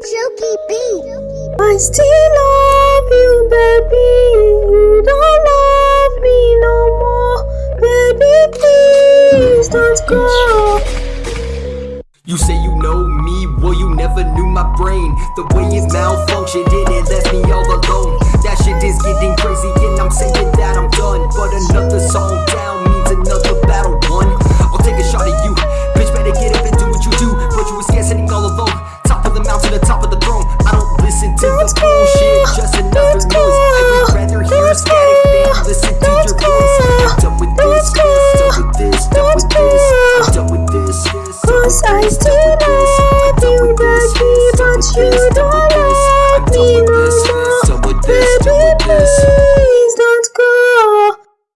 Jokey Bee. I still love you, baby. You don't love me no more. Baby, please don't go. You say you know me, well you never knew my brain The way it's top of the throne. I don't listen to That's the bullshit, just another That's noise. Cool. I would rather hear a static cool. than listen to That's your voice. I'm done with this, done with this, done with this, I'm done with this. I'm done with this.